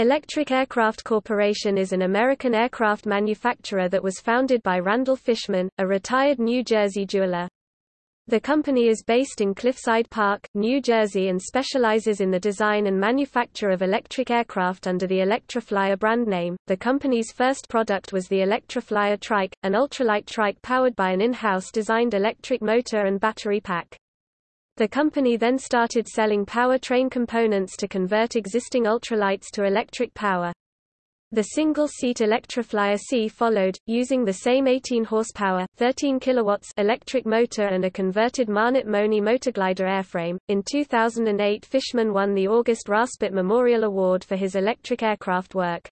Electric Aircraft Corporation is an American aircraft manufacturer that was founded by Randall Fishman, a retired New Jersey jeweler. The company is based in Cliffside Park, New Jersey and specializes in the design and manufacture of electric aircraft under the ElectraFlyer brand name. The company's first product was the ElectraFlyer Trike, an ultralight trike powered by an in-house designed electric motor and battery pack. The company then started selling powertrain components to convert existing ultralights to electric power. The single-seat ElectraFlyer C followed, using the same 18 horsepower, 13 kilowatts electric motor and a converted Monnett Moni motorglider airframe. In 2008, Fishman won the August Raspet Memorial Award for his electric aircraft work.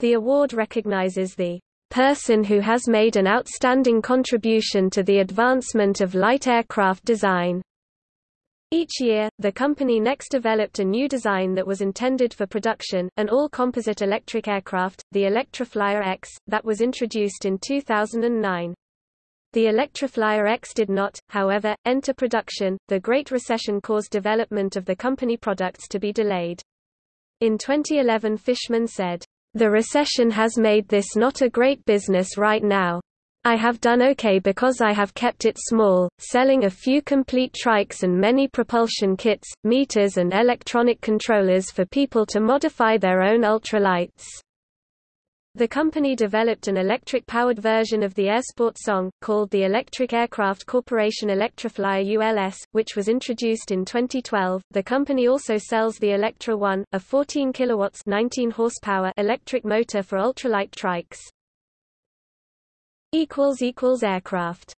The award recognizes the person who has made an outstanding contribution to the advancement of light aircraft design. Each year, the company next developed a new design that was intended for production, an all-composite electric aircraft, the ElectraFlyer X, that was introduced in 2009. The ElectraFlyer X did not, however, enter production. The Great Recession caused development of the company products to be delayed. In 2011 Fishman said, The recession has made this not a great business right now. I have done okay because I have kept it small, selling a few complete trikes and many propulsion kits, meters and electronic controllers for people to modify their own ultralights. The company developed an electric-powered version of the Airsport song, called the Electric Aircraft Corporation ElectraFlyer ULS, which was introduced in 2012. The company also sells the Electra 1, a 14 kilowatts 19 horsepower electric motor for ultralight trikes aircraft